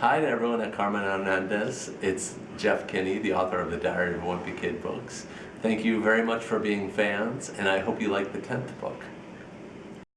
Hi to everyone at Carmen Hernandez. It's Jeff Kinney, the author of the Diary of a Wimpy Kid books. Thank you very much for being fans, and I hope you like the 10th book.